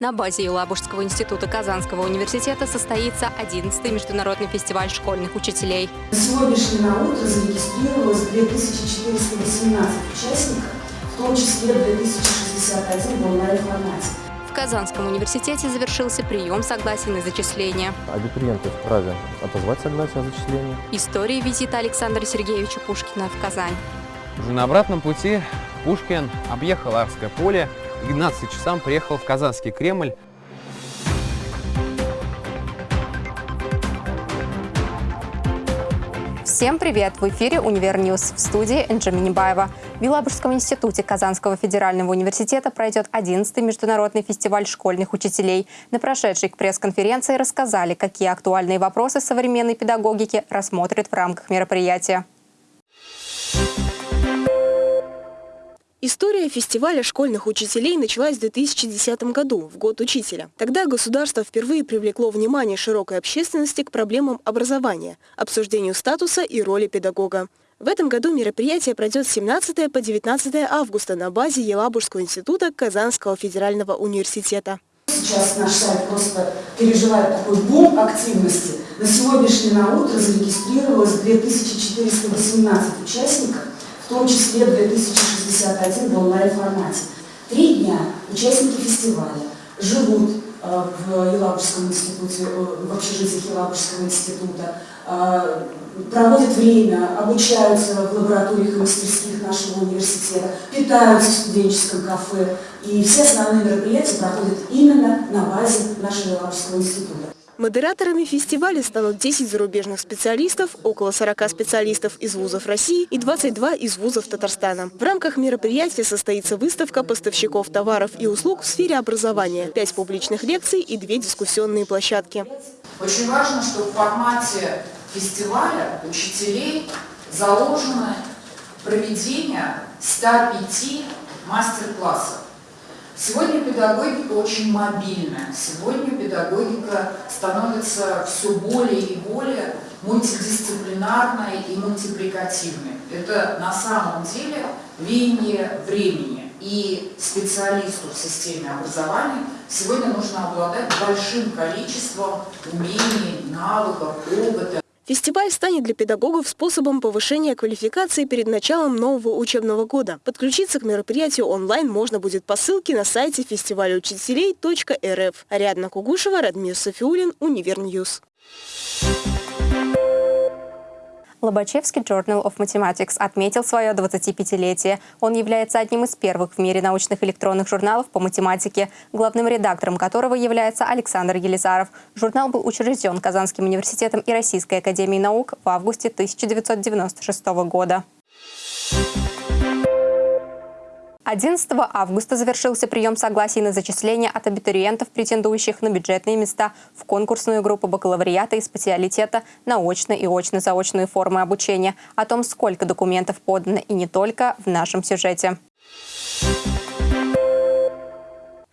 На базе Елабужского института Казанского университета состоится 11-й международный фестиваль школьных учителей. На сегодняшнее на утро зарегистрировалось 2418 участников, в том числе 2061 в онлайн-формате. В Казанском университете завершился прием согласий на зачисление. Абитуриенты вправе отозвать согласие о зачислении. История визита Александра Сергеевича Пушкина в Казань. Уже на обратном пути Пушкин объехал Арское поле к 12 часам приехал в Казанский Кремль. Всем привет! В эфире «Univer News» в студии Энджи Минибаева. В Елабужском институте Казанского федерального университета пройдет 11-й международный фестиваль школьных учителей. На прошедшей пресс-конференции рассказали, какие актуальные вопросы современной педагогики рассмотрят в рамках мероприятия. История фестиваля школьных учителей началась в 2010 году, в год учителя. Тогда государство впервые привлекло внимание широкой общественности к проблемам образования, обсуждению статуса и роли педагога. В этом году мероприятие пройдет с 17 по 19 августа на базе Елабужского института Казанского федерального университета. Сейчас наш сайт просто переживает такой бум активности. На сегодняшнее на утро зарегистрировалось 2418 участников, в том числе 2061 в онлайн-формате. Три дня участники фестиваля живут э, в Елабужском институте, э, в общежитии Елабужского института, э, проводят время, обучаются в лабораториях и мастерских нашего университета, питаются в студенческом кафе. И все основные мероприятия проходят именно на базе нашего Елабужского института. Модераторами фестиваля станут 10 зарубежных специалистов, около 40 специалистов из вузов России и 22 из вузов Татарстана. В рамках мероприятия состоится выставка поставщиков товаров и услуг в сфере образования, 5 публичных лекций и 2 дискуссионные площадки. Очень важно, что в формате фестиваля учителей заложено проведение 105 мастер-классов. Сегодня педагогика очень мобильная. Сегодня педагогика становится все более и более мультидисциплинарной и мультипликативной. Это на самом деле веяние времени. И специалисту в системе образования сегодня нужно обладать большим количеством умений, навыков, опыта. Фестиваль станет для педагогов способом повышения квалификации перед началом нового учебного года. Подключиться к мероприятию онлайн можно будет по ссылке на сайте фестивальучителей.рф. Ариадна Кугушева, Радмир Софиулин, Univer News. Lobachevskii Journal of Mathematics отметил свое 25-летие. Он является одним из первых в мире научных электронных журналов по математике, главным редактором которого является Александр Елизаров. Журнал был учрежден Казанским университетом и Российской академией наук в августе 1996 года. 11 августа завершился прием согласий на зачисление от абитуриентов, претендующих на бюджетные места в конкурсную группу бакалавриата и специалитета на очно- и очно-заочные формы обучения. О том, сколько документов подано и не только, в нашем сюжете.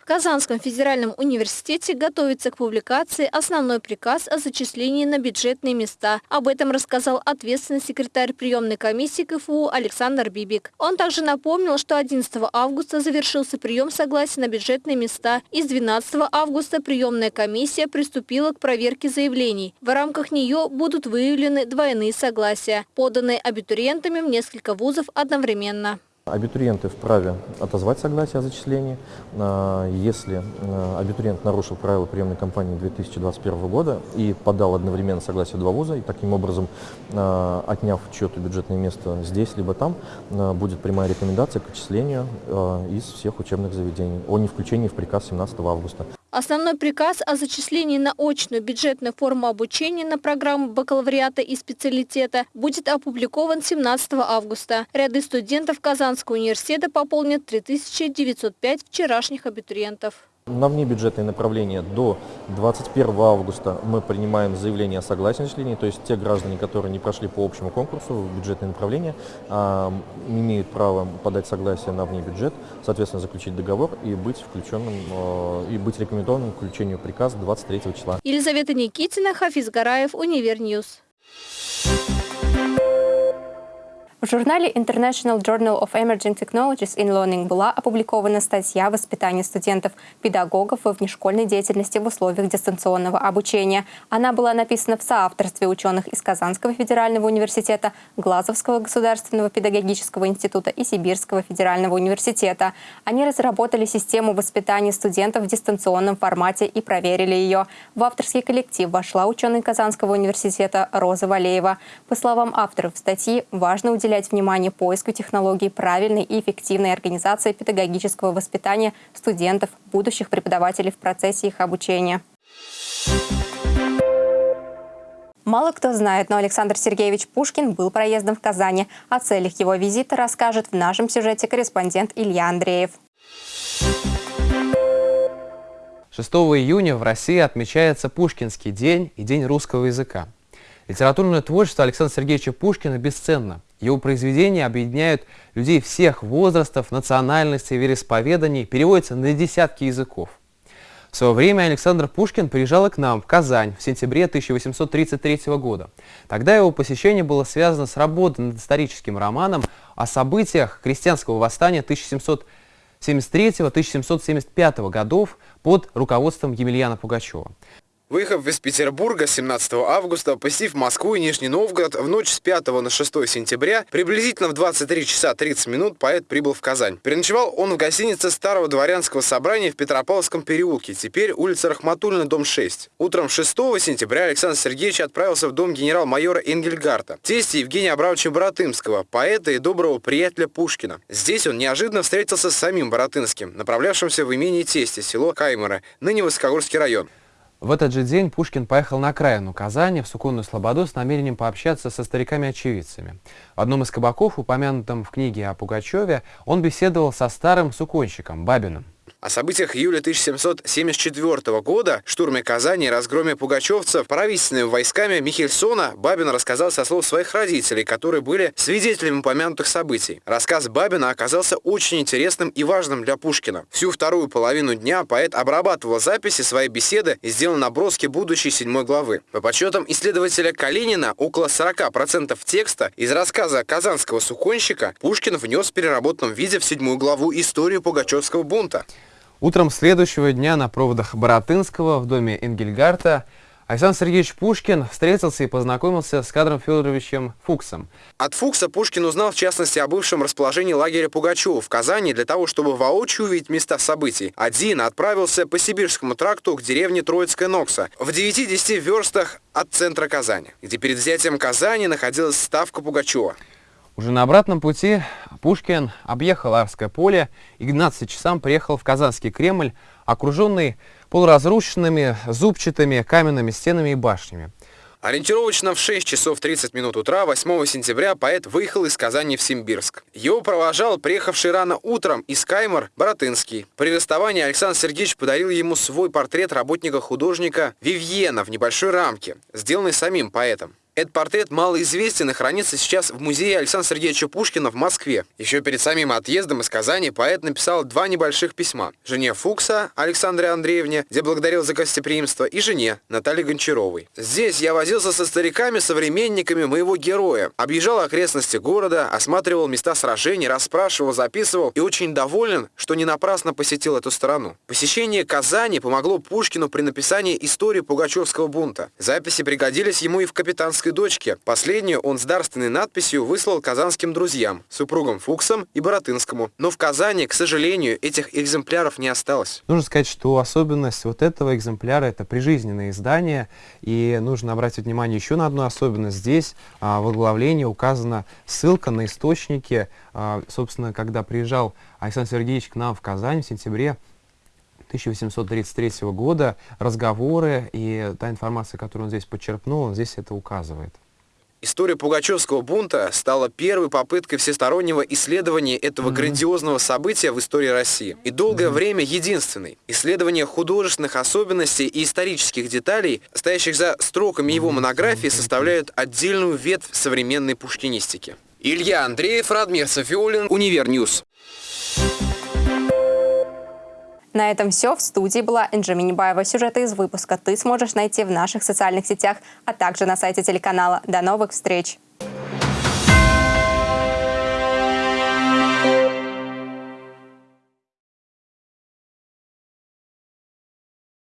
В Казанском федеральном университете готовится к публикации основной приказ о зачислении на бюджетные места. Об этом рассказал ответственный секретарь приемной комиссии КФУ Александр Бибик. Он также напомнил, что 11 августа завершился прием согласия на бюджетные места. И с 12 августа приемная комиссия приступила к проверке заявлений. В рамках нее будут выявлены двойные согласия, поданные абитуриентами в несколько вузов одновременно. Абитуриенты вправе отозвать согласие о зачислении. А, если а, абитуриент нарушил правила приемной кампании 2021 года и подал одновременно согласие два вуза, и таким образом, а, отняв чье-то бюджетное место здесь либо там, будет прямая рекомендация к отчислению из всех учебных заведений о невключении в приказ 17 августа. Основной приказ о зачислении на очную бюджетную форму обучения на программу бакалавриата и специалитета будет опубликован 17 августа. Ряды студентов Казанского университета пополнят 3905 вчерашних абитуриентов. На внебюджетные направления до 21 августа мы принимаем заявление о согласии на зачисление, то есть те граждане, которые не прошли по общему конкурсу в бюджетные направления, а, имеют право подать согласие на внебюджет, соответственно, заключить договор и быть включенным, а, и быть рекомендованным к включению приказа 23 числа. Елизавета Никитина, Хафиз Гараев, Univer News. В журнале International Journal of Emerging Technologies in Learning была опубликована статья «Воспитание студентов-педагогов во внешкольной деятельности в условиях дистанционного обучения». Она была написана в соавторстве ученых из Казанского федерального университета, Глазовского государственного педагогического института и Сибирского федерального университета. Они разработали систему воспитания студентов в дистанционном формате и проверили ее. В авторский коллектив вошла ученый Казанского университета Роза Валеева. По словам авторов статьи, важно уделять уделять внимание поиску технологий правильной и эффективной организации педагогического воспитания студентов, будущих преподавателей в процессе их обучения. Мало кто знает, но Александр Сергеевич Пушкин был проездом в Казани. О целях его визита расскажет в нашем сюжете корреспондент Илья Андреев. 6 июня в России отмечается Пушкинский день и День русского языка. Литературное творчество Александра Сергеевича Пушкина бесценно. Его произведения объединяют людей всех возрастов, национальностей, вероисповеданий, переводятся на десятки языков. В свое время Александр Пушкин приезжал к нам в Казань в сентябре 1833 года. Тогда его посещение было связано с работой над историческим романом о событиях крестьянского восстания 1773-1775 годов под руководством Емельяна Пугачева. Выехав из Петербурга 17 августа, посетив Москву и Нижний Новгород, в ночь с 5 на 6 сентября, приблизительно в 23 часа 30 минут поэт прибыл в Казань. Переночевал он в гостинице Старого дворянского собрания в Петропавловском переулке, теперь улица Рахматульна, дом 6. Утром 6 сентября Александр Сергеевич отправился в дом генерал-майора Энгельгарта, тести Евгения Абрамовича Боротынского, поэта и доброго приятеля Пушкина. Здесь он неожиданно встретился с самим Боротынским, направлявшимся в имение тести, село Каймера, ныне Высокогорский район. В этот же день Пушкин поехал на окраину Казани, в Суконную Слободу, с намерением пообщаться со стариками-очевидцами. В одном из кабаков, упомянутом в книге о Пугачеве, он беседовал со старым суконщиком Бабиным. О событиях июля 1774 года, штурме Казани и разгроме пугачевцев правительственными войсками Михельсона Бабин рассказал со слов своих родителей, которые были свидетелями упомянутых событий. Рассказ Бабина оказался очень интересным и важным для Пушкина. Всю вторую половину дня поэт обрабатывал записи своей беседы и сделал наброски будущей седьмой главы. По подсчетам исследователя Калинина, около 40% текста из рассказа казанского суконщика Пушкин внес в переработанном виде в седьмую главу историю Пугачевского бунта. Утром следующего дня на проводах Боротынского в доме Энгельгарта Александр Сергеевич Пушкин встретился и познакомился с кадром Федоровичем Фуксом. От Фукса Пушкин узнал в частности о бывшем расположении лагеря Пугачева в Казани для того, чтобы воочию увидеть места событий. Один отправился по Сибирскому тракту к деревне Троицкая Нокса в 9-10 верстах от центра Казани, где перед взятием Казани находилась ставка Пугачева. Уже на обратном пути Пушкин объехал Арское поле и к 12 часам приехал в Казанский Кремль, окруженный полуразрушенными зубчатыми каменными стенами и башнями. Ориентировочно в 6 часов 30 минут утра 8 сентября поэт выехал из Казани в Симбирск. Его провожал приехавший рано утром из Каймар Боротынский. При расставании Александр Сергеевич подарил ему свой портрет работника-художника Вивьена в небольшой рамке, сделанный самим поэтом. Этот портрет малоизвестен и хранится сейчас в музее Александра Сергеевича Пушкина в Москве. Еще перед самим отъездом из Казани поэт написал два небольших письма. Жене Фукса Александре Андреевне, где благодарил за гостеприимство, и жене Наталье Гончаровой. Здесь я возился со стариками, современниками моего героя. Объезжал окрестности города, осматривал места сражений, расспрашивал, записывал и очень доволен, что не напрасно посетил эту страну. Посещение Казани помогло Пушкину при написании истории Пугачевского бунта. Записи пригодились ему и в капитанской отцовской дочке. Последнюю он с дарственной надписью выслал казанским друзьям, супругам Фуксам и Боротынскому. Но в Казани, к сожалению, этих экземпляров не осталось. Нужно сказать, что особенность вот этого экземпляра – это прижизненное издание. И нужно обратить внимание еще на одну особенность. Здесь а, в оглавлении указана ссылка на источники. А, собственно, когда приезжал Александр Сергеевич к нам в Казань в сентябре 1833 года, разговоры и та информация, которую он здесь почерпнул, он здесь это указывает. История Пугачевского бунта стала первой попыткой всестороннего исследования этого mm -hmm. грандиозного события в истории России. И долгое mm -hmm. время единственной. Исследование художественных особенностей и исторических деталей, стоящих за строками его монографии, составляют отдельную ветвь современной пушкинистики. Илья Андреев, Радмир Софиулин, Univer News. На этом все. В студии была Энджи Минибаева. Сюжеты из выпуска ты сможешь найти в наших социальных сетях, а также на сайте телеканала. До новых встреч!